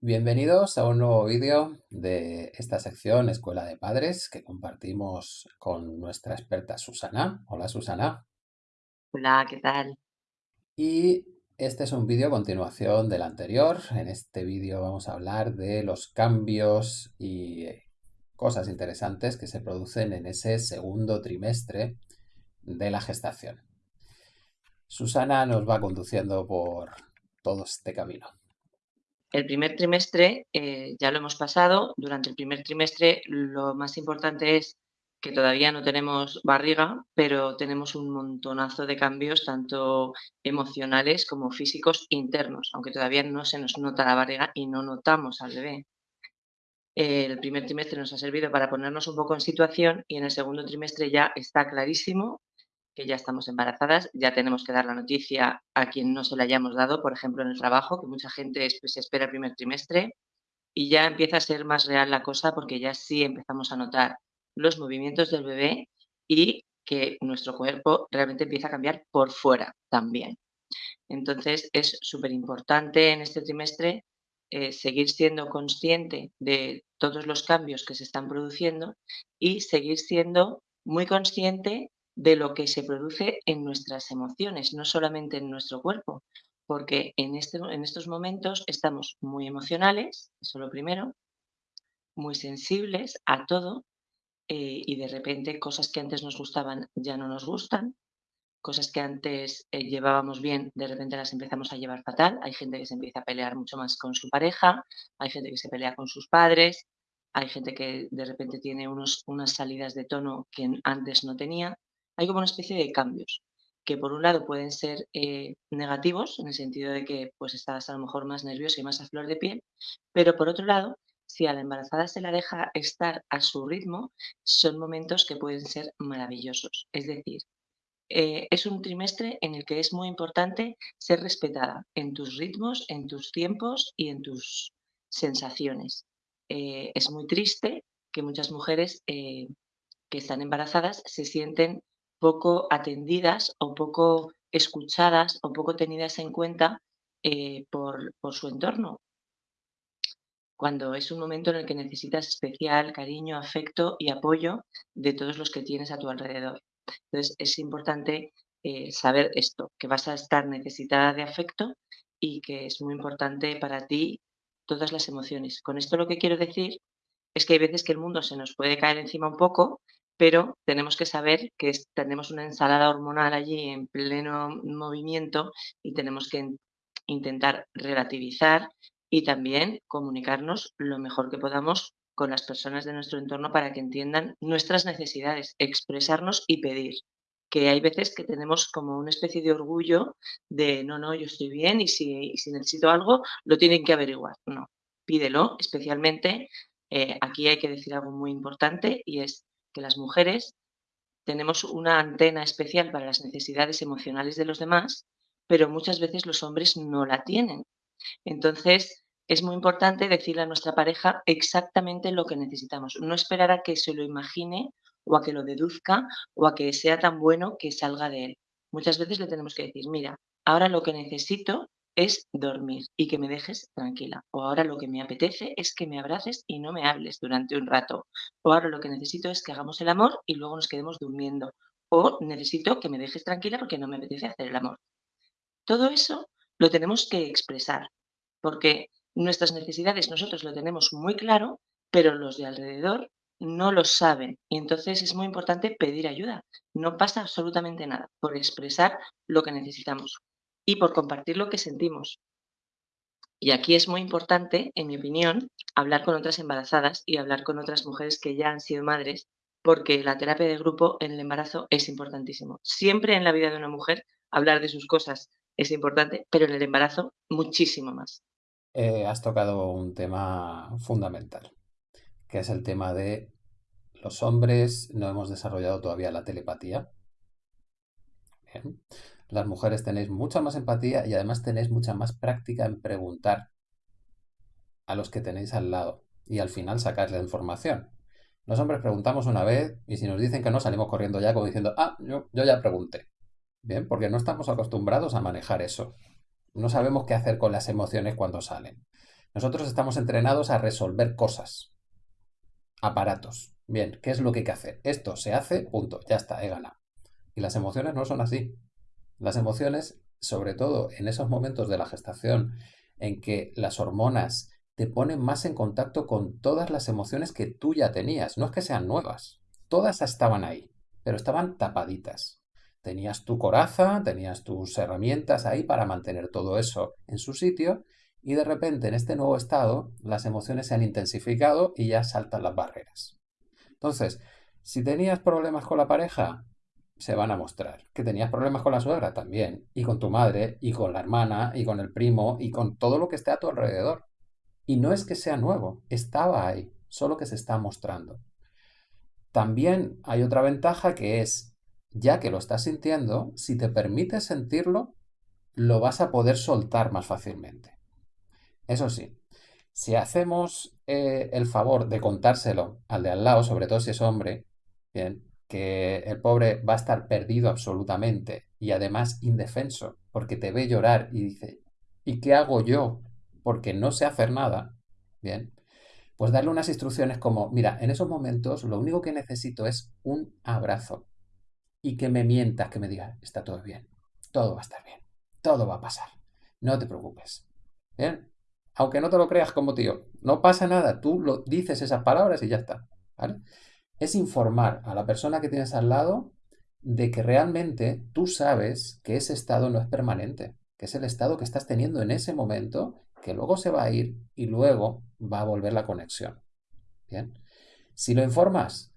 Bienvenidos a un nuevo vídeo de esta sección Escuela de Padres que compartimos con nuestra experta Susana. Hola Susana. Hola, ¿qué tal? Y este es un vídeo a continuación del anterior. En este vídeo vamos a hablar de los cambios y cosas interesantes que se producen en ese segundo trimestre de la gestación. Susana nos va conduciendo por todo este camino. El primer trimestre eh, ya lo hemos pasado. Durante el primer trimestre lo más importante es que todavía no tenemos barriga, pero tenemos un montonazo de cambios, tanto emocionales como físicos internos, aunque todavía no se nos nota la barriga y no notamos al bebé. El primer trimestre nos ha servido para ponernos un poco en situación y en el segundo trimestre ya está clarísimo que ya estamos embarazadas, ya tenemos que dar la noticia a quien no se la hayamos dado, por ejemplo, en el trabajo, que mucha gente pues, se espera el primer trimestre y ya empieza a ser más real la cosa porque ya sí empezamos a notar los movimientos del bebé y que nuestro cuerpo realmente empieza a cambiar por fuera también. Entonces es súper importante en este trimestre eh, seguir siendo consciente de todos los cambios que se están produciendo y seguir siendo muy consciente de lo que se produce en nuestras emociones, no solamente en nuestro cuerpo, porque en, este, en estos momentos estamos muy emocionales, eso es lo primero, muy sensibles a todo eh, y de repente cosas que antes nos gustaban ya no nos gustan, cosas que antes eh, llevábamos bien, de repente las empezamos a llevar fatal. Hay gente que se empieza a pelear mucho más con su pareja, hay gente que se pelea con sus padres, hay gente que de repente tiene unos, unas salidas de tono que antes no tenía hay como una especie de cambios que por un lado pueden ser eh, negativos, en el sentido de que pues estás a lo mejor más nerviosa y más a flor de piel, pero por otro lado, si a la embarazada se la deja estar a su ritmo, son momentos que pueden ser maravillosos. Es decir, eh, es un trimestre en el que es muy importante ser respetada en tus ritmos, en tus tiempos y en tus sensaciones. Eh, es muy triste que muchas mujeres que están embarazadas se sienten poco atendidas o poco escuchadas o poco tenidas en cuenta eh, por, su entorno. Cuando es un momento en el que necesitas especial cariño, afecto y apoyo de todos los que tienes a tu alrededor. Entonces es importante eh, saber esto, que vas a estar necesitada de afecto y que es muy importante para ti todas las emociones. Con esto lo que quiero decir es que hay veces que el mundo se nos puede caer encima un poco pero tenemos que saber que tenemos una ensalada hormonal allí en pleno movimiento y tenemos que intentar relativizar y también comunicarnos lo mejor que podamos con las personas de nuestro entorno para que entiendan nuestras necesidades, expresarnos y pedir. Que hay veces que tenemos como una especie de orgullo de no, no, yo estoy bien y si, si necesito algo lo tienen que averiguar. No, pídelo, especialmente eh, aquí hay que decir algo muy importante y es que las mujeres tenemos una antena especial para las necesidades emocionales de los demás, pero muchas veces los hombres no la tienen. Entonces, es muy importante decirle a nuestra pareja exactamente lo que necesitamos, no esperar a que se lo imagine o a que lo deduzca o a que sea tan bueno que salga de él. Muchas veces le tenemos que decir, mira, ahora lo que necesito es dormir y que me dejes tranquila. O ahora lo que me apetece es que me abraces y no me hables durante un rato. O ahora lo que necesito es que hagamos el amor y luego nos quedemos durmiendo. O necesito que me dejes tranquila porque no me apetece hacer el amor. Todo eso lo tenemos que expresar, porque nuestras necesidades nosotros lo tenemos muy claro, pero los de alrededor no lo saben. Y entonces es muy importante pedir ayuda. No pasa absolutamente nada por expresar lo que necesitamos y por compartir lo que sentimos. Y aquí es muy importante, en mi opinión, hablar con otras embarazadas y hablar con otras mujeres que ya han sido madres, porque la terapia de grupo en el embarazo es importantísimo. Siempre en la vida de una mujer hablar de sus cosas es importante, pero en el embarazo muchísimo más. Eh, has tocado un tema fundamental, que es el tema de los hombres no hemos desarrollado todavía la telepatía. Bien las mujeres tenéis mucha más empatía y además tenéis mucha más práctica en preguntar a los que tenéis al lado y al final sacar la información. Los hombres preguntamos una vez y si nos dicen que no salimos corriendo ya como diciendo, ah, yo, yo ya pregunté. Bien, porque no estamos acostumbrados a manejar eso. No sabemos qué hacer con las emociones cuando salen. Nosotros estamos entrenados a resolver cosas, aparatos. Bien, ¿qué es lo que hay que hacer? Esto se hace, punto, ya está, he ganado. Y las emociones no son así. Las emociones, sobre todo en esos momentos de la gestación en que las hormonas te ponen más en contacto con todas las emociones que tú ya tenías. No es que sean nuevas, todas estaban ahí, pero estaban tapaditas. Tenías tu coraza, tenías tus herramientas ahí para mantener todo eso en su sitio y de repente en este nuevo estado las emociones se han intensificado y ya saltan las barreras. Entonces, si tenías problemas con la pareja, se van a mostrar. Que tenías problemas con la suegra también, y con tu madre, y con la hermana, y con el primo, y con todo lo que esté a tu alrededor. Y no es que sea nuevo, estaba ahí, solo que se está mostrando. También hay otra ventaja que es, ya que lo estás sintiendo, si te permites sentirlo, lo vas a poder soltar más fácilmente. Eso sí, si hacemos eh, el favor de contárselo al de al lado, sobre todo si es hombre, bien, que el pobre va a estar perdido absolutamente y además indefenso, porque te ve llorar y dice, ¿y qué hago yo? Porque no sé hacer nada, bien, pues darle unas instrucciones como, mira, en esos momentos lo único que necesito es un abrazo y que me mientas, que me digas, está todo bien, todo va a estar bien, todo va a pasar, no te preocupes, bien, aunque no te lo creas como tío, no pasa nada, tú lo dices esas palabras y ya está. Es informar a la persona que tienes al lado de que realmente tú sabes que ese estado no es permanente, que es el estado que estás teniendo en ese momento, que luego se va a ir y luego va a volver la conexión. Bien. Si lo informas,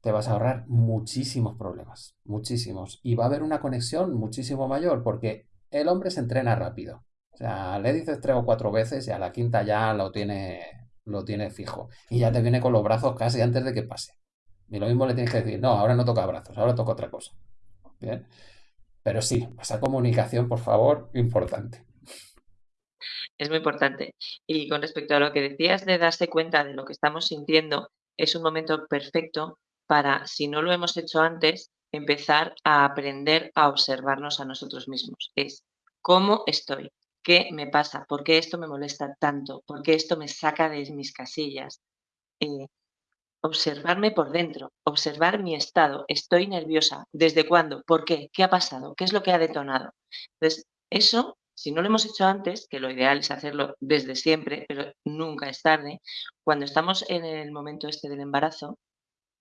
te vas a ahorrar muchísimos problemas, muchísimos. Y va a haber una conexión muchísimo mayor porque el hombre se entrena rápido. O sea, le dices tres o cuatro veces y a la quinta ya lo tiene, lo tiene fijo. Y ya te viene con los brazos casi antes de que pase. Y lo mismo le tienes que decir, no, ahora no toca brazos, ahora toca otra cosa. Bien. Pero sí, esa comunicación, por favor, importante. Es muy importante. Y con respecto a lo que decías de darse cuenta de lo que estamos sintiendo, es un momento perfecto para, si no lo hemos hecho antes, empezar a aprender a observarnos a nosotros mismos. Es cómo estoy, qué me pasa, por qué esto me molesta tanto, por qué esto me saca de mis casillas. Eh, observarme por dentro, observar mi estado. Estoy nerviosa. ¿Desde cuándo? ¿Por qué? ¿Qué ha pasado? ¿Qué es lo que ha detonado? Entonces, eso, si no lo hemos hecho antes, que lo ideal es hacerlo desde siempre, pero nunca es tarde, cuando estamos en el momento este del embarazo,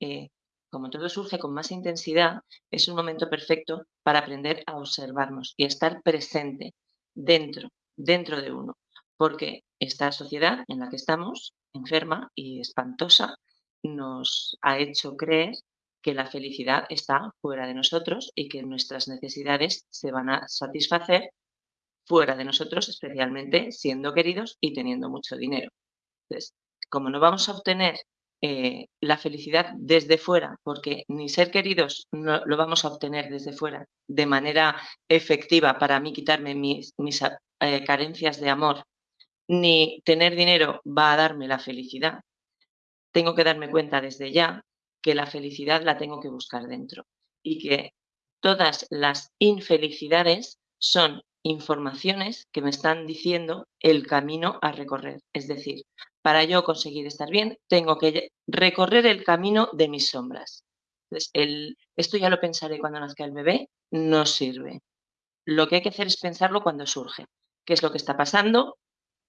eh, como todo surge con más intensidad, es un momento perfecto para aprender a observarnos y estar presente dentro, dentro de uno. Porque esta sociedad en la que estamos, enferma y espantosa, nos ha hecho creer que la felicidad está fuera de nosotros y que nuestras necesidades se van a satisfacer fuera de nosotros, especialmente siendo queridos y teniendo mucho dinero. Entonces, como no vamos a obtener eh, la felicidad desde fuera, porque ni ser queridos no lo vamos a obtener desde fuera de manera efectiva para mí quitarme mis, eh, carencias de amor, ni tener dinero va a darme la felicidad, tengo que darme cuenta desde ya que la felicidad la tengo que buscar dentro y que todas las infelicidades son informaciones que me están diciendo el camino a recorrer. Es decir, para yo conseguir estar bien, tengo que recorrer el camino de mis sombras. Entonces, esto ya lo pensaré cuando nazca el bebé, no sirve. Lo que hay que hacer es pensarlo cuando surge. ¿Qué es lo que está pasando?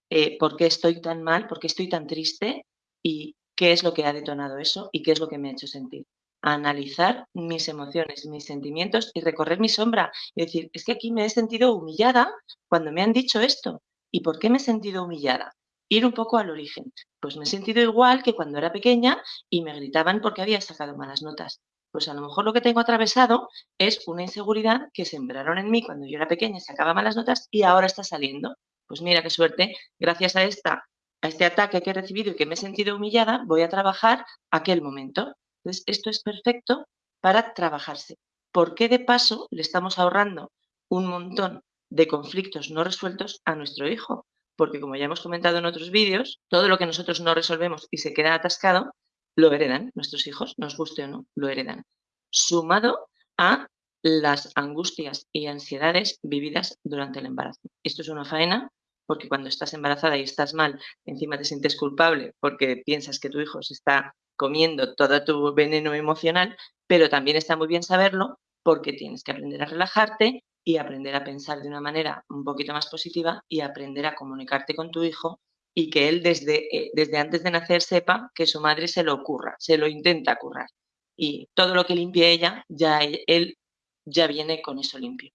Eh, ¿Por qué estoy tan mal? ¿Por qué estoy tan triste? Y qué es lo que ha detonado eso y qué es lo que me ha hecho sentir. Analizar mis emociones, mis sentimientos y recorrer mi sombra y decir, es que aquí me he sentido humillada cuando me han dicho esto. ¿Y por qué me he sentido humillada? Ir un poco al origen. Pues me he sentido igual que cuando era pequeña y me gritaban porque había sacado malas notas. Pues a lo mejor lo que tengo atravesado es una inseguridad que sembraron en mí cuando yo era pequeña y sacaba malas notas y ahora está saliendo. Pues mira qué suerte, gracias a esta a este ataque que he recibido y que me he sentido humillada, voy a trabajar aquel momento. Entonces, esto es perfecto para trabajarse. ¿Por qué de paso le estamos ahorrando un montón de conflictos no resueltos a nuestro hijo? Porque como ya hemos comentado en otros vídeos, todo lo que nosotros no resolvemos y se queda atascado, lo heredan nuestros hijos, nos guste o no, lo heredan. Sumado a las angustias y ansiedades vividas durante el embarazo. Esto es una faena porque cuando estás embarazada y estás mal, encima te sientes culpable porque piensas que tu hijo se está comiendo todo tu veneno emocional, pero también está muy bien saberlo porque tienes que aprender a relajarte y aprender a pensar de una manera un poquito más positiva y aprender a comunicarte con tu hijo y que él desde, eh, desde antes de nacer sepa que su madre se lo ocurra, se lo intenta currar. Y todo lo que limpie ella, ya e, él ya viene con eso limpio.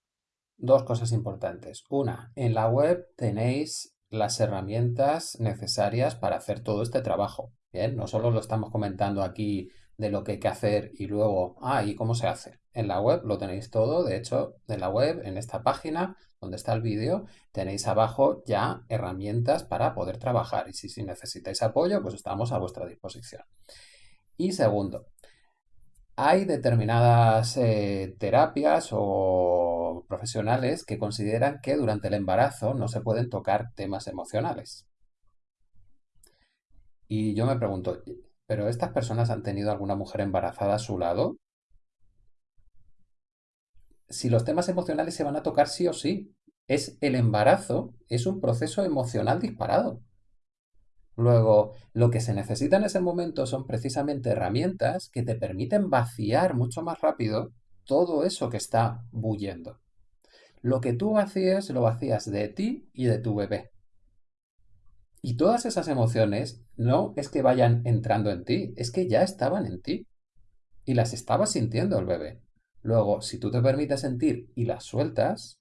Dos cosas importantes. Una, en la web tenéis las herramientas necesarias para hacer todo este trabajo. Bien, no solo lo estamos comentando aquí de lo que hay que hacer y luego, ah, ¿y cómo se hace? En la web lo tenéis todo, de hecho, en la web, en esta página donde está el vídeo, tenéis abajo ya herramientas para poder trabajar y si, si necesitáis apoyo, pues estamos a vuestra disposición. Y segundo, hay determinadas eh, terapias o profesionales que consideran que durante el embarazo no se pueden tocar temas emocionales. Y yo me pregunto, ¿pero estas personas han tenido alguna mujer embarazada a su lado? Si los temas emocionales se van a tocar sí o sí, es el embarazo, es un proceso emocional disparado. Luego, lo que se necesita en ese momento son precisamente herramientas que te permiten vaciar mucho más rápido todo eso que está bullendo. Lo que tú vacías, lo vacías de ti y de tu bebé. Y todas esas emociones no es que vayan entrando en ti, es que ya estaban en ti. Y las estaba sintiendo el bebé. Luego, si tú te permites sentir y las sueltas,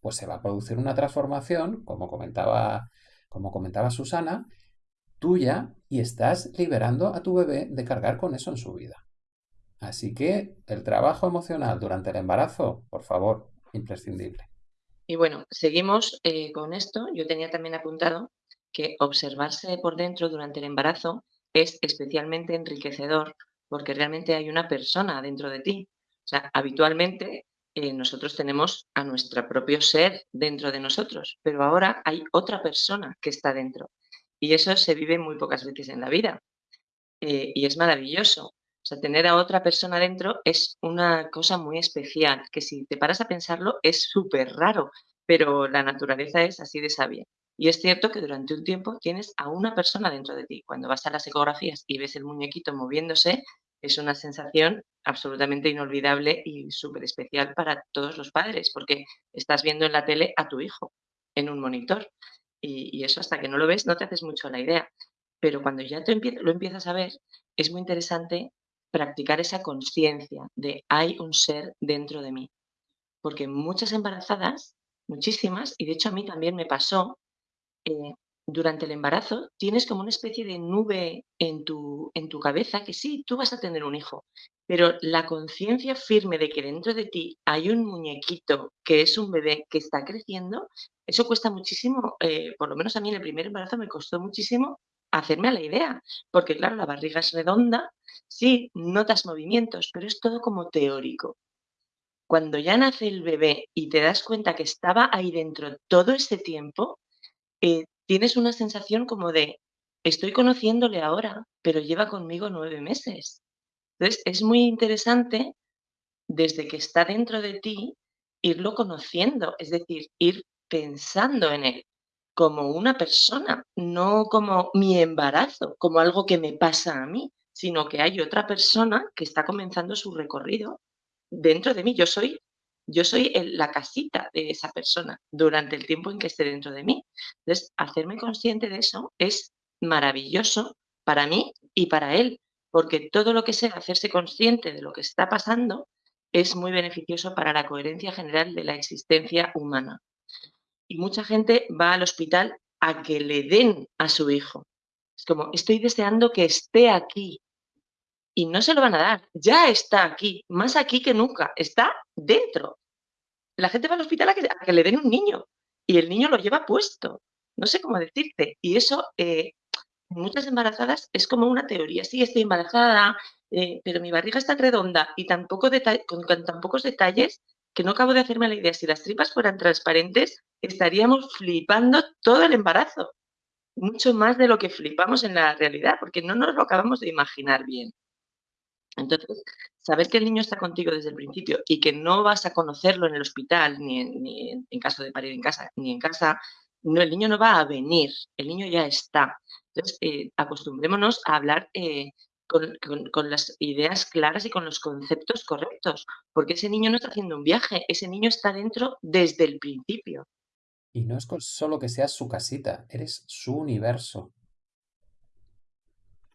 pues se va a producir una transformación, como comentaba, como comentaba Susana, tuya y estás liberando a tu bebé de cargar con eso en su vida. Así que el trabajo emocional durante el embarazo, por favor, imprescindible. Y bueno, seguimos eh, con esto. Yo tenía también apuntado que observarse por dentro durante el embarazo es especialmente enriquecedor porque realmente hay una persona dentro de ti. O sea, habitualmente eh, nosotros tenemos a nuestro propio ser dentro de nosotros, pero ahora hay otra persona que está dentro. Y eso se vive muy pocas veces en la vida. Eh, y es maravilloso. O sea, tener a otra persona dentro es una cosa muy especial, que si te paras a pensarlo es súper raro, pero la naturaleza es así de sabia. Y es cierto que durante un tiempo tienes a una persona dentro de ti. Cuando vas a las ecografías y ves el muñequito moviéndose, es una sensación absolutamente inolvidable y súper especial para todos los padres, porque estás viendo en la tele a tu hijo en un monitor. Y, eso hasta que no lo ves no te haces mucho la idea. Pero cuando ya lo empiezas a ver, es muy interesante practicar esa conciencia de hay un ser dentro de mí. Porque muchas embarazadas, muchísimas, y de hecho a mí también me pasó, eh, durante el embarazo tienes como una especie de nube en tu, en tu cabeza que sí, tú vas a tener un hijo, pero la conciencia firme de que dentro de ti hay un muñequito que es un bebé que está creciendo, eso cuesta muchísimo, eh, por lo menos a mí en el primer embarazo me costó muchísimo hacerme a la idea, porque claro, la barriga es redonda, sí, notas movimientos, pero es todo como teórico. Cuando ya nace el bebé y te das cuenta que estaba ahí dentro todo ese tiempo, eh, tienes una sensación como de, estoy conociéndole ahora, pero lleva conmigo nueve meses. Entonces, es muy interesante desde que está dentro de ti, irlo conociendo, es decir, ir pensando en él como una persona, no como mi embarazo, como algo que me pasa a mí, sino que hay otra persona que está comenzando su recorrido dentro de mí. Yo soy yo soy la casita de esa persona durante el tiempo en que esté dentro de mí. Entonces, hacerme consciente de eso es maravilloso para mí y para él, porque todo lo que sea hacerse consciente de lo que está pasando es muy beneficioso para la coherencia general de la existencia humana. Y mucha gente va al hospital a que le den a su hijo. Es como, estoy deseando que esté aquí, y no se lo van a dar. Ya está aquí, más aquí que nunca, está dentro. La gente va al hospital a que, le den un niño y el niño lo lleva puesto. No sé cómo decirte. Y eso, eh, muchas embarazadas es como una teoría. Sí, estoy embarazada, eh, pero mi barriga está redonda y con, tan pocos detalles que no acabo de hacerme la idea. Si las tripas fueran transparentes, estaríamos flipando todo el embarazo. Mucho más de lo que flipamos en la realidad, porque no nos lo acabamos de imaginar bien. Entonces, saber que el niño está contigo desde el principio y que no vas a conocerlo en el hospital, ni en, caso de parir en casa, ni en casa, No, el niño no va a venir, el niño ya está. Entonces, eh, acostumbrémonos a hablar eh, con, con- las ideas claras y con los conceptos correctos, porque ese niño no está haciendo un viaje, ese niño está dentro desde el principio. Y no es solo que seas su casita, eres su universo.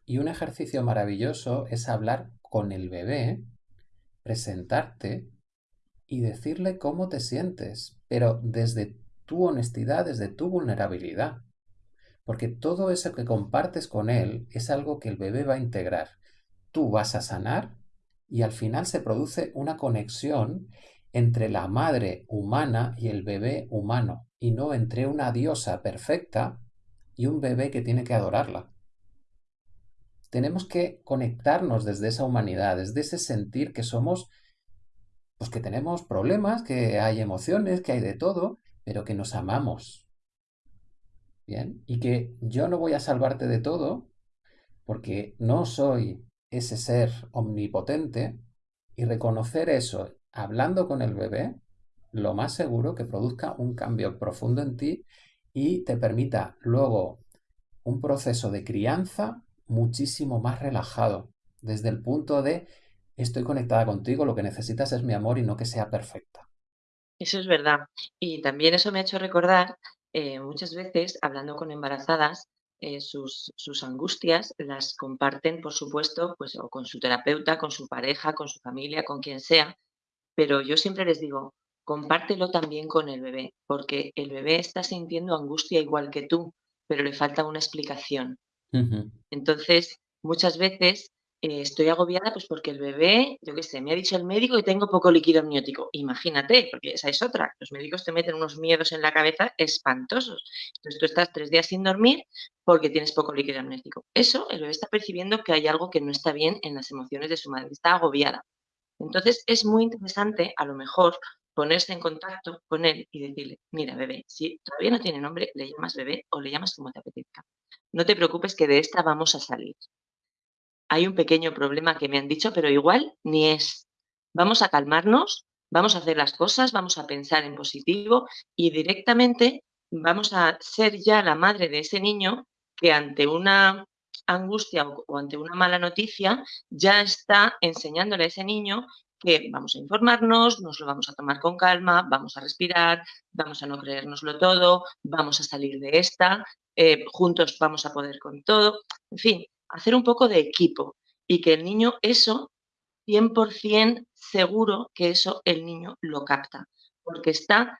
Y un ejercicio maravilloso es hablar con el bebé, presentarte y decirle cómo te sientes, pero desde tu honestidad, desde tu vulnerabilidad. Porque todo eso que compartes con él es algo que el bebé va a integrar. Tú vas a sanar y al final se produce una conexión entre la madre humana y el bebé humano, y no entre una diosa perfecta y un bebé que tiene que adorarla. Tenemos que conectarnos desde esa humanidad, desde ese sentir que somos, pues que tenemos problemas, que hay emociones, que hay de todo, pero que nos amamos. Y que yo no voy a salvarte de todo, porque no soy ese ser omnipotente, y reconocer eso hablando con el bebé, lo más seguro que produzca un cambio profundo en ti y te permita luego un proceso de crianza muchísimo más relajado, desde el punto de estoy conectada contigo, lo que necesitas es mi amor y no que sea perfecta. Eso es verdad. Y también eso me ha hecho recordar, eh, muchas veces, hablando con embarazadas, eh, sus, sus angustias las comparten, por supuesto, pues o con su terapeuta, con su pareja, con su familia, con quien sea, pero yo siempre les digo, compártelo también con el bebé, porque el bebé está sintiendo angustia igual que tú, pero le falta una explicación. Entonces, muchas veces, eh, estoy agobiada, pues, porque el bebé, yo qué sé, me ha dicho el médico que tengo poco líquido amniótico. Imagínate, porque esa es otra. Los médicos te meten unos miedos en la cabeza espantosos. Entonces, tú estás 3 días sin dormir porque tienes poco líquido amniótico. Eso, el bebé está percibiendo que hay algo que no está bien en las emociones de su madre, está agobiada. Entonces, es muy interesante, a lo mejor, ponerse en contacto con él y decirle: "Mira, bebé, si todavía no tiene nombre, le llamas bebé o le llamas como te apetezca. No te preocupes que de esta vamos a salir. Hay un pequeño problema que me han dicho, pero igual ni es. Vamos a calmarnos, vamos a hacer las cosas, vamos a pensar en positivo y directamente vamos a ser ya la madre de ese niño que ante una angustia o, ante una mala noticia ya está enseñándole a ese niño que vamos a informarnos, nos lo vamos a tomar con calma, vamos a respirar, vamos a no creérnoslo todo, vamos a salir de esta, eh, juntos vamos a poder con todo. En fin, hacer un poco de equipo y que el niño eso 100% seguro que eso el niño lo capta, porque está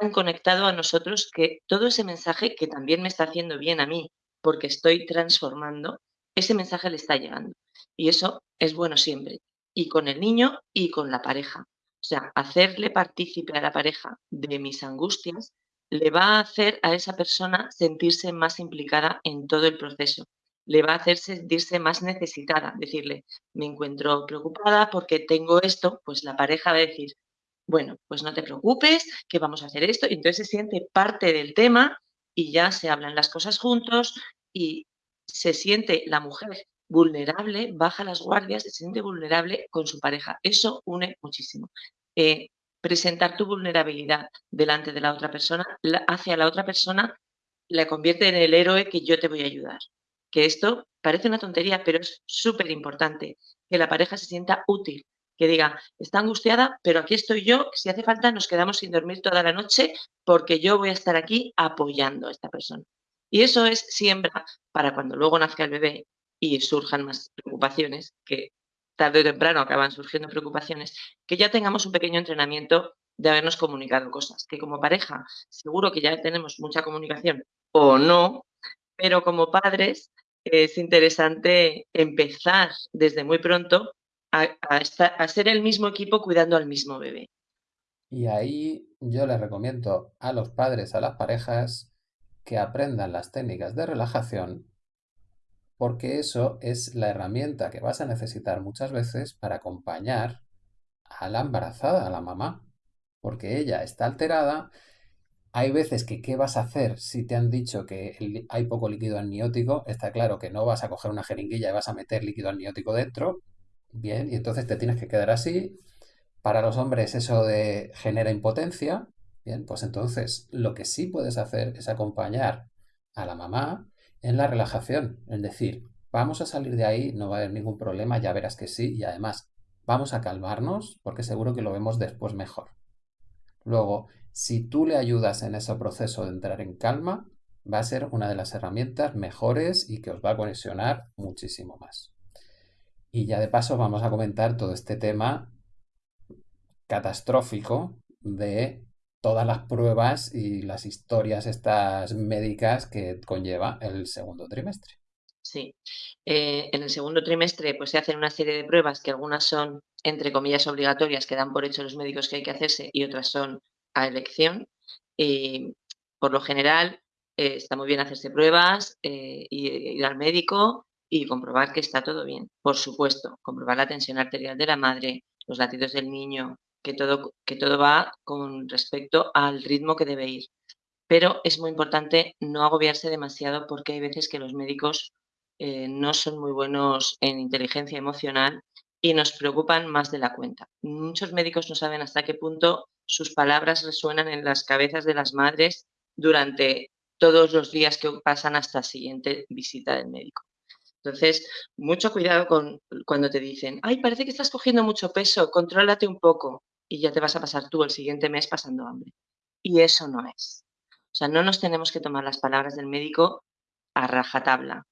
tan conectado a nosotros que todo ese mensaje que también me está haciendo bien a mí, porque estoy transformando, ese mensaje le está llegando. Y eso es bueno siempre, y con el niño y con la pareja. O sea, hacerle partícipe a la pareja de mis angustias le va a hacer a esa persona sentirse más implicada en todo el proceso. Le va a hacer sentirse más necesitada, decirle, me encuentro preocupada porque tengo esto, pues la pareja va a decir, bueno, pues no te preocupes, que vamos a hacer esto, y entonces se siente parte del tema y ya se hablan las cosas juntos y se siente la mujer vulnerable, baja las guardias, se siente vulnerable con su pareja. Eso une muchísimo. Eh, presentar tu vulnerabilidad delante de la otra persona, hacia la otra persona, la convierte en el héroe que yo te voy a ayudar. Que esto parece una tontería, pero es súper importante, que la pareja se sienta útil, que diga, está angustiada, pero aquí estoy yo, si hace falta nos quedamos sin dormir toda la noche porque yo voy a estar aquí apoyando a esta persona. Y eso es siembra para cuando luego nazca el bebé y surjan más preocupaciones, que tarde o temprano acaban surgiendo preocupaciones, que ya tengamos un pequeño entrenamiento de habernos comunicado cosas, que como pareja seguro que ya tenemos mucha comunicación o no, pero como padres es interesante empezar desde muy pronto a, estar, a ser el mismo equipo cuidando al mismo bebé. Y ahí yo les recomiendo a los padres, a las parejas, que aprendan las técnicas de relajación, porque eso es la herramienta que vas a necesitar muchas veces para acompañar a la embarazada, a la mamá, porque ella está alterada. Hay veces que, ¿qué vas a hacer si te han dicho que hay poco líquido amniótico? Está claro que no vas a coger una jeringuilla y vas a meter líquido amniótico dentro. Bien, y entonces te tienes que quedar así. Para los hombres eso de genera impotencia, Bien, pues entonces lo que sí puedes hacer es acompañar a la mamá en la relajación, es decir, vamos a salir de ahí, no va a haber ningún problema, ya verás que sí, y además vamos a calmarnos porque seguro que lo vemos después mejor. Luego, si tú le ayudas en ese proceso de entrar en calma, va a ser una de las herramientas mejores y que os va a conexionar muchísimo más. Y ya de paso vamos a comentar todo este tema catastrófico de todas las pruebas y las historias estas médicas que conlleva el segundo trimestre. Sí. Eh, en el segundo trimestre pues se hacen una serie de pruebas que algunas son, entre comillas, obligatorias, que dan por hecho los médicos que hay que hacerse y otras son a elección. Y por lo general eh, está muy bien hacerse pruebas, eh, y ir al médico y comprobar que está todo bien. Por supuesto, comprobar la tensión arterial de la madre, los latidos del niño, que todo, que todo va con respecto al ritmo que debe ir. Pero es muy importante no agobiarse demasiado porque hay veces que los médicos eh, no son muy buenos en inteligencia emocional y nos preocupan más de la cuenta. Muchos médicos no saben hasta qué punto sus palabras resuenan en las cabezas de las madres durante todos los días que pasan hasta la siguiente visita del médico. Entonces, mucho cuidado con cuando te dicen, ay, parece que estás cogiendo mucho peso, contrólate un poco y ya te vas a pasar tú el siguiente mes pasando hambre. Y eso no es. O sea, no nos tenemos que tomar las palabras del médico a rajatabla,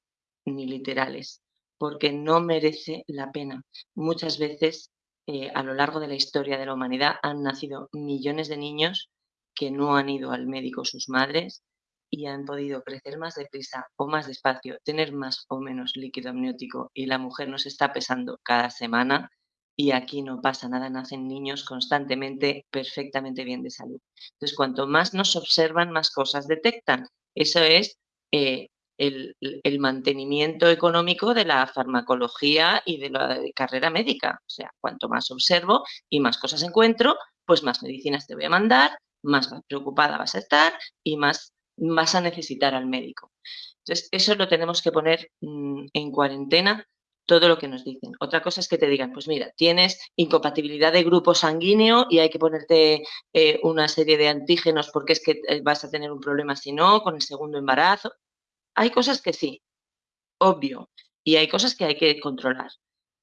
ni literales, porque no merece la pena. Muchas veces eh, a lo largo de la historia de la humanidad han nacido millones de niños que no han ido al médico sus madres y han podido crecer más deprisa o más despacio, tener más o menos líquido amniótico y la mujer nos está pesando cada semana y aquí no pasa nada, nacen niños constantemente perfectamente bien de salud. Entonces, cuanto más nos observan, más cosas detectan. Eso es eh, el, mantenimiento económico de la farmacología y de la carrera médica. O sea, cuanto más observo y más cosas encuentro, pues más medicinas te voy a mandar, más preocupada vas a estar y más vas a necesitar al médico. Entonces, eso lo tenemos que poner mm, en cuarentena todo lo que nos dicen. Otra cosa es que te digan, pues mira, tienes incompatibilidad de grupo sanguíneo y hay que ponerte eh, una serie de antígenos porque es que eh, vas a tener un problema si no, con el segundo embarazo. Hay cosas que sí, obvio, y hay cosas que hay que controlar,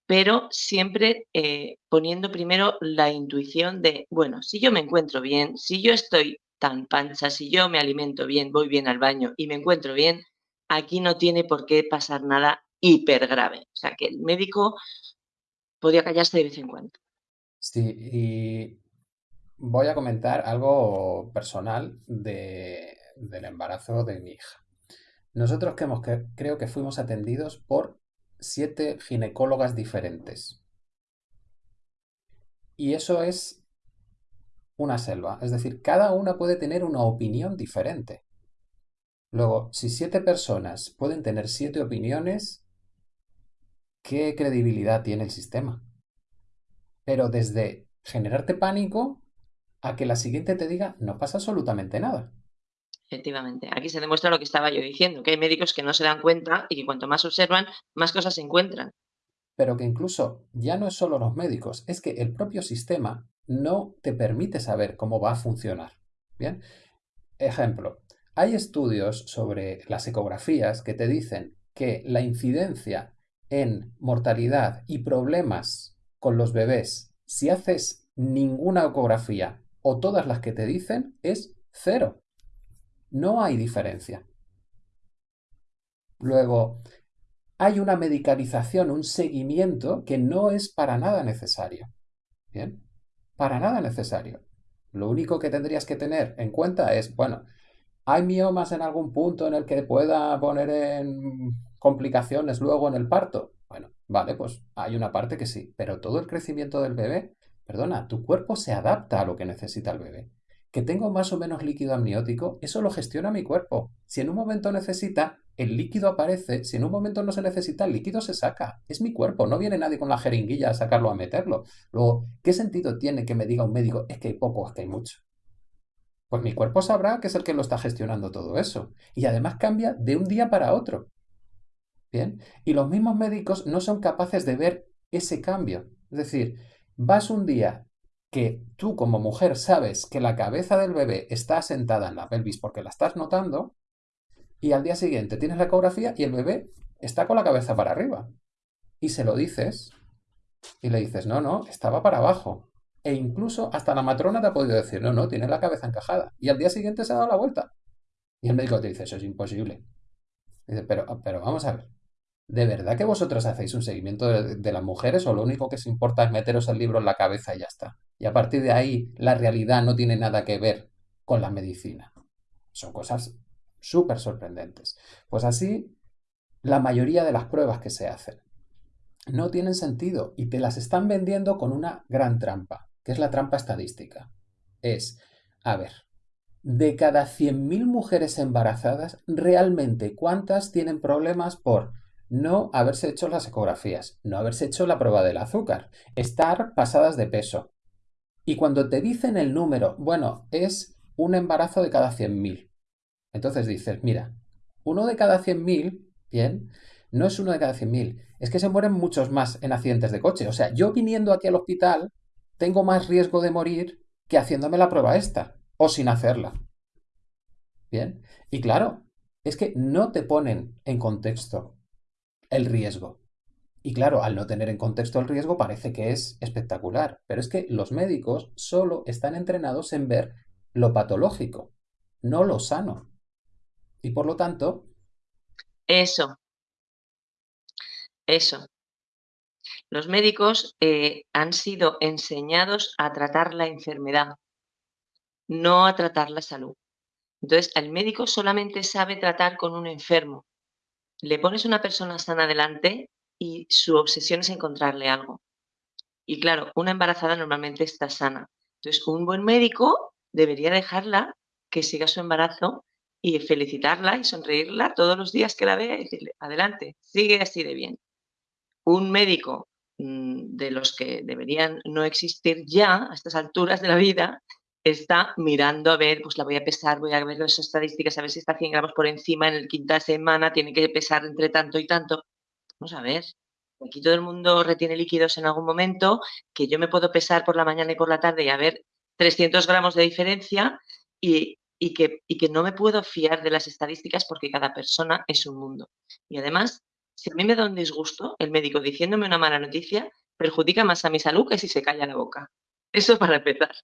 pero siempre eh, poniendo primero la intuición de, bueno, si yo me encuentro bien, si yo estoy tan pancha, si yo me alimento bien, voy bien al baño y me encuentro bien, aquí no tiene por qué pasar nada hiper grave. O sea, que el médico podía callarse de vez en cuando. Sí, y voy a comentar algo personal de, del embarazo de mi hija. Nosotros creo que fuimos atendidos por siete ginecólogas diferentes. Y eso es una selva. Es decir, cada una puede tener una opinión diferente. Luego, si siete personas pueden tener siete opiniones, ¿qué credibilidad tiene el sistema? Pero desde generarte pánico a que la siguiente te diga no pasa absolutamente nada. Efectivamente, aquí se demuestra lo que estaba yo diciendo, que hay médicos que no se dan cuenta y que cuanto más observan, más cosas se encuentran. Pero que incluso ya no es solo los médicos, es que el propio sistema no te permite saber cómo va a funcionar. Bien, ejemplo, hay estudios sobre las ecografías que te dicen que la incidencia en mortalidad y problemas con los bebés si haces ninguna ecografía o todas las que te dicen es cero. No hay diferencia. Luego, hay una medicalización, un seguimiento que no es para nada necesario. Bien, para nada necesario. Lo único que tendrías que tener en cuenta es, bueno, ¿hay miomas en algún punto en el que pueda poner en complicaciones luego en el parto? Bueno, vale, pues hay una parte que sí, pero todo el crecimiento del bebé, perdona, tu cuerpo se adapta a lo que necesita el bebé. Que tengo más o menos líquido amniótico, eso lo gestiona mi cuerpo. Si en un momento necesita, el líquido aparece, si en un momento no se necesita, el líquido se saca. Es mi cuerpo, no viene nadie con la jeringuilla a sacarlo, a meterlo. Luego, ¿qué sentido tiene que me diga un médico, es que hay poco, es que hay mucho? Pues mi cuerpo sabrá que es el que lo está gestionando todo eso. Y además cambia de un día para otro. Bien, y los mismos médicos no son capaces de ver ese cambio. Es decir, vas un día que tú como mujer sabes que la cabeza del bebé está asentada en la pelvis porque la estás notando, y al día siguiente tienes la ecografía y el bebé está con la cabeza para arriba. Y se lo dices, y le dices, no, no, estaba para abajo. E incluso hasta la matrona te ha podido decir, no, no, tiene la cabeza encajada. Y al día siguiente se ha dado la vuelta. Y el médico te dice, eso es imposible. dice, pero, pero vamos a ver. ¿De verdad que vosotros hacéis un seguimiento de, las mujeres o lo único que os importa es meteros el libro en la cabeza y ya está? Y a partir de ahí la realidad no tiene nada que ver con la medicina. Son cosas súper sorprendentes. Pues así, la mayoría de las pruebas que se hacen no tienen sentido y te las están vendiendo con una gran trampa, que es la trampa estadística. Es, a ver, de cada 100.000 mujeres embarazadas, realmente cuántas tienen problemas por no haberse hecho las ecografías, no haberse hecho la prueba del azúcar, estar pasadas de peso. Y cuando te dicen el número, bueno, es un embarazo de cada 100.000. Entonces dices, mira, uno de cada 100.000, bien, no es uno de cada 100.000, es que se mueren muchos más en accidentes de coche. O sea, yo viniendo aquí al hospital tengo más riesgo de morir que haciéndome la prueba esta, o sin hacerla. Bien, y claro, es que no te ponen en contexto el riesgo. Y claro, al no tener en contexto el riesgo parece que es espectacular, pero es que los médicos solo están entrenados en ver lo patológico, no lo sano. Y por lo tanto... Eso. Eso. Los médicos eh, han sido enseñados a tratar la enfermedad, no a tratar la salud. Entonces, el médico solamente sabe tratar con un enfermo, le pones una persona sana delante y su obsesión es encontrarle algo. Y claro, una embarazada normalmente está sana. Entonces, un buen médico debería dejarla que siga su embarazo y felicitarla y sonreírla todos los días que la vea y decirle, adelante, sigue así de bien. Un médico mm, de los que deberían no existir ya a estas alturas de la vida está mirando a ver, pues la voy a pesar, voy a ver las estadísticas, a ver si está 100 gramos por encima en el quinta semana, tiene que pesar entre tanto y tanto. Vamos a ver, aquí todo el mundo retiene líquidos en algún momento, que yo me puedo pesar por la mañana y por la tarde y a ver 300 gramos de diferencia y, que, y que no me puedo fiar de las estadísticas porque cada persona es un mundo. Y además, si a mí me da un disgusto el médico diciéndome una mala noticia, perjudica más a mi salud que si se calla la boca. Eso para empezar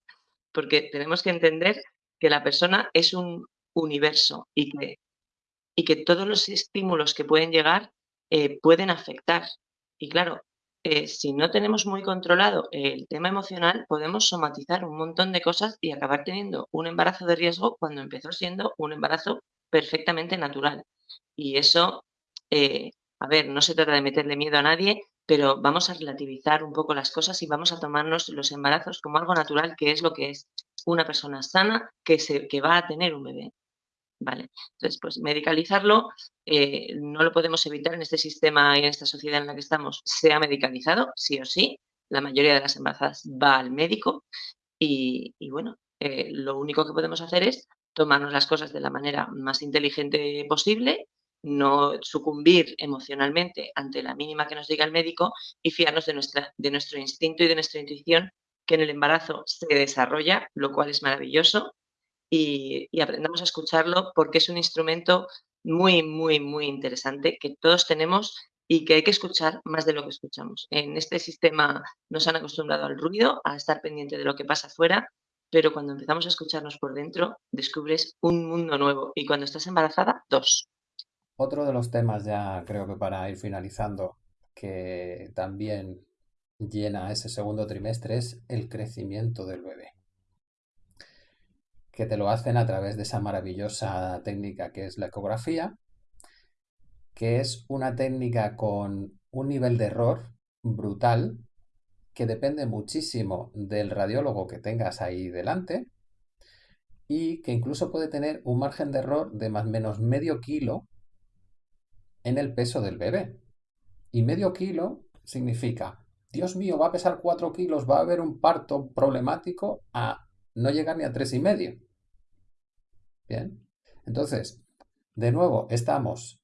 porque tenemos que entender que la persona es un universo y que, y que todos los estímulos que pueden llegar eh, pueden afectar. Y claro, eh, si no tenemos muy controlado el tema emocional, podemos somatizar un montón de cosas y acabar teniendo un embarazo de riesgo cuando empezó siendo un embarazo perfectamente natural. Y eso, eh, a ver, no se trata de meterle miedo a nadie, pero vamos a relativizar un poco las cosas y vamos a tomarnos los embarazos como algo natural, que es lo que es una persona sana que, se, que va a tener un bebé. ¿Vale? Entonces, pues medicalizarlo eh, no lo podemos evitar en este sistema y en esta sociedad en la que estamos. Se ha medicalizado, sí o sí. La mayoría de las embarazadas va al médico y, bueno, eh, lo único que podemos hacer es tomarnos las cosas de la manera más inteligente posible no sucumbir emocionalmente ante la mínima que nos diga el médico y fiarnos de, nuestra, de nuestro instinto y de nuestra intuición que en el embarazo se desarrolla, lo cual es maravilloso, y, aprendamos a escucharlo porque es un instrumento muy, muy, muy interesante que todos tenemos y que hay que escuchar más de lo que escuchamos. En este sistema nos han acostumbrado al ruido, a estar pendiente de lo que pasa afuera, pero cuando empezamos a escucharnos por dentro, descubres un mundo nuevo. Y cuando estás embarazada, dos. Otro de los temas ya creo que para ir finalizando, que también llena ese segundo trimestre es el crecimiento del bebé. Que te lo hacen a través de esa maravillosa técnica que es la ecografía, que es una técnica con un nivel de error brutal que depende muchísimo del radiólogo que tengas ahí delante y que incluso puede tener un margen de error de más o menos medio kilo en el peso del bebé. Y medio kilo significa, Dios mío, va a pesar 4 kilos, va a haber un parto problemático a no llegar ni a tres y medio. Bien. Entonces, de nuevo, estamos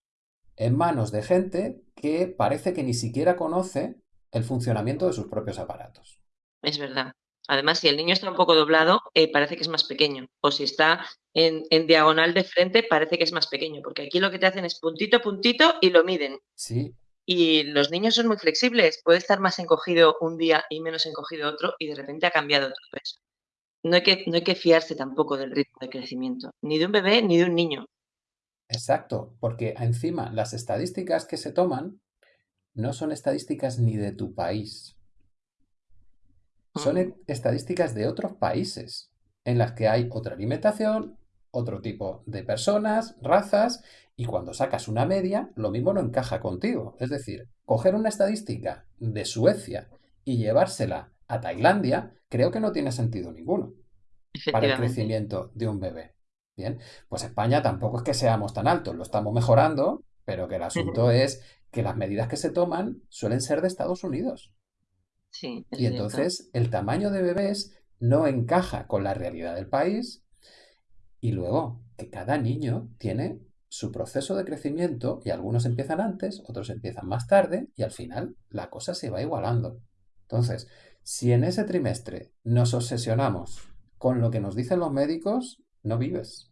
en manos de gente que parece que ni siquiera conoce el funcionamiento de sus propios aparatos. Es verdad. Además, si el niño está un poco doblado, eh, parece que es más pequeño. O si está en, en, diagonal de frente, parece que es más pequeño. Porque aquí lo que te hacen es puntito, puntito y lo miden. Sí. Y los niños son muy flexibles. Puede estar más encogido un día y menos encogido otro y de repente ha cambiado otro peso. No hay, que, no hay que fiarse tampoco del ritmo de crecimiento, ni de un bebé ni de un niño. Exacto, porque encima las estadísticas que se toman no son estadísticas ni de tu país. Son estadísticas de otros países en las que hay otra alimentación, otro tipo de personas, razas, y cuando sacas una media, lo mismo no encaja contigo. Es decir, coger una estadística de Suecia y llevársela a Tailandia, creo que no tiene sentido ninguno para el crecimiento de un bebé. Bien, pues España tampoco es que seamos tan altos, lo estamos mejorando, pero que el asunto es que las medidas que se toman suelen ser de Estados Unidos. Sí, es Y entonces el tamaño de bebés no encaja con la realidad del país y luego que cada niño tiene su proceso de crecimiento y algunos empiezan antes, otros empiezan más tarde y al final la cosa se va igualando. Entonces, si en ese trimestre nos obsesionamos con lo que nos dicen los médicos, no vives.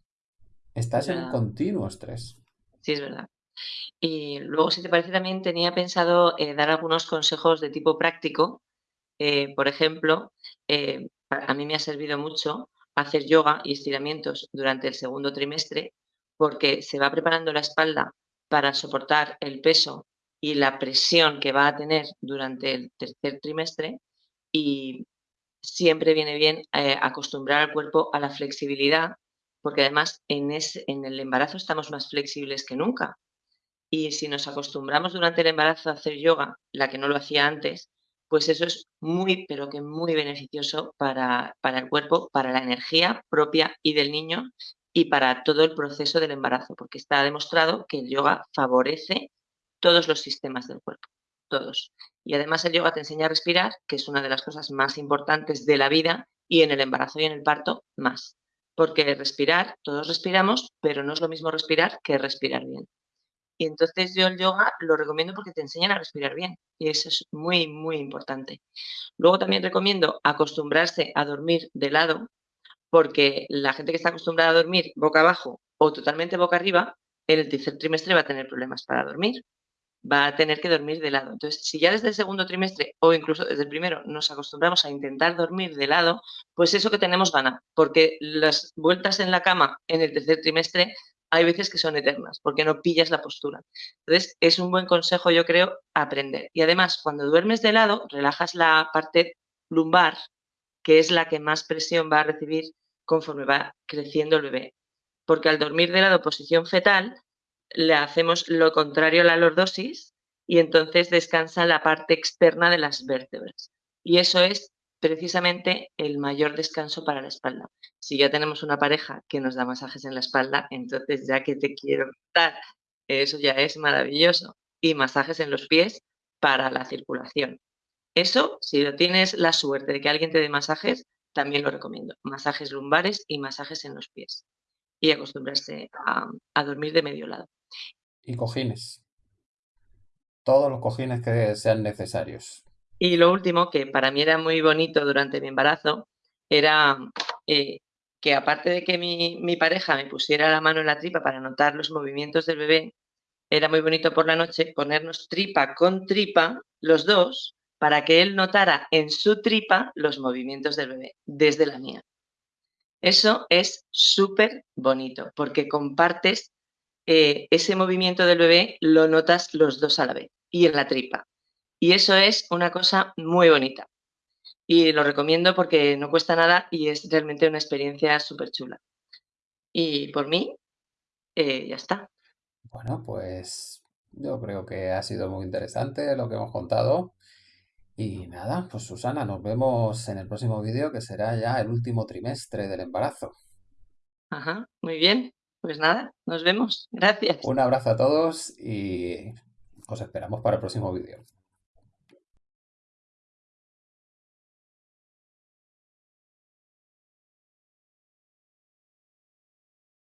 Es Estás en un verdad. continuo estrés. Sí, es verdad. Y luego, si te parece, también tenía pensado eh, dar algunos consejos de tipo práctico. Eh, por ejemplo, eh, a mí me ha servido mucho hacer yoga y estiramientos durante el segundo trimestre, porque se va preparando la espalda para soportar el peso y la presión que va a tener durante el tercer trimestre. Y siempre viene bien eh, acostumbrar al cuerpo a la flexibilidad, porque además en el embarazo estamos más flexibles que nunca y si nos acostumbramos durante el embarazo a hacer yoga, la que no lo hacía antes, pues eso es muy, pero que muy beneficioso para, para el cuerpo, para la energía propia y del niño y para todo el proceso del embarazo, porque está demostrado que el yoga favorece todos los sistemas del cuerpo, todos. Y además el yoga te enseña a respirar, que es una de las cosas más importantes de la vida y en el embarazo y en el parto más. Porque respirar, todos respiramos, pero no es lo mismo respirar que respirar bien. Y entonces yo el yoga lo recomiendo porque te enseñan a respirar bien y eso es muy, muy importante. Luego también recomiendo acostumbrarse a dormir de lado, porque la gente que está acostumbrada a dormir boca abajo o totalmente boca arriba, en el tercer trimestre va a tener problemas para dormir, va a tener que dormir de lado. Entonces, si ya desde el segundo trimestre o incluso desde el primero nos acostumbramos a intentar dormir de lado, pues eso que tenemos gana, porque las vueltas en la cama en el tercer trimestre hay veces que son eternas, porque no pillas la postura. Entonces, es un buen consejo, yo creo, aprender. Y además, cuando duermes de lado, relajas la parte lumbar, que es la que más presión va a recibir conforme va creciendo el bebé. Porque al dormir de lado posición fetal, le hacemos lo contrario a la lordosis y entonces descansa la parte externa de las vértebras. Y eso es precisamente el mayor descanso para la espalda. Si ya tenemos una pareja que nos da masajes en la espalda, entonces ya que te quiero contar, eso ya es maravilloso. Y masajes en los pies para la circulación. Eso, si tienes la suerte de que alguien te dé masajes, también lo recomiendo. Masajes lumbares y masajes en los pies. Y acostumbrarse a dormir de medio lado. Y cojines. Todos los cojines que sean necesarios. Y lo último, que para mí era muy bonito durante mi embarazo, era eh, que aparte de que mi, mi pareja me pusiera la mano en la tripa para notar los movimientos del bebé, era muy bonito por la noche ponernos tripa con tripa, los dos, para que él notara en su tripa los movimientos del bebé, desde la mía. Eso es súper bonito, porque compartes eh, ese movimiento del bebé, lo notas los dos a la vez y en la tripa. Y eso es una cosa muy bonita. Y lo recomiendo porque no cuesta nada y es realmente una experiencia súper chula. Y por mí, eh, ya está. Bueno, pues yo creo que ha sido muy interesante lo que hemos contado. Y nada, pues Susana, nos vemos en el próximo vídeo que será ya el último trimestre del embarazo. Ajá, muy bien. Pues nada, nos vemos. Gracias. Un abrazo a todos y os esperamos para el próximo vídeo.